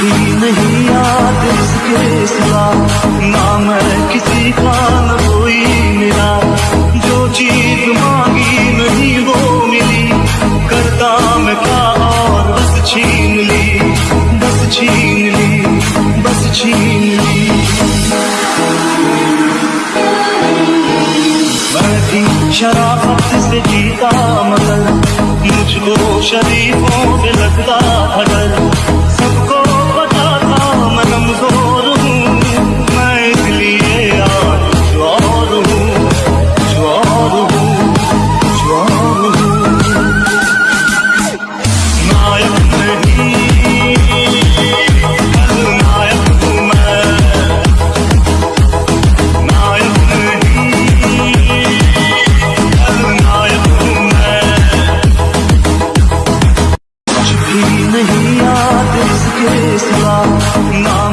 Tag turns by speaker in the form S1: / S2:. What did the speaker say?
S1: भी नहीं याद इसके सिवा। ना मैं किसी का, न कोई मिला। जो चीज़ मांगी नहीं वो मिली। करता मैं क्या और बस छीन ली। बस छीन ली, बस छीन ली। से जीता मगर मुझको शरीफों पे लगता नहीं याद इसके सिवा ना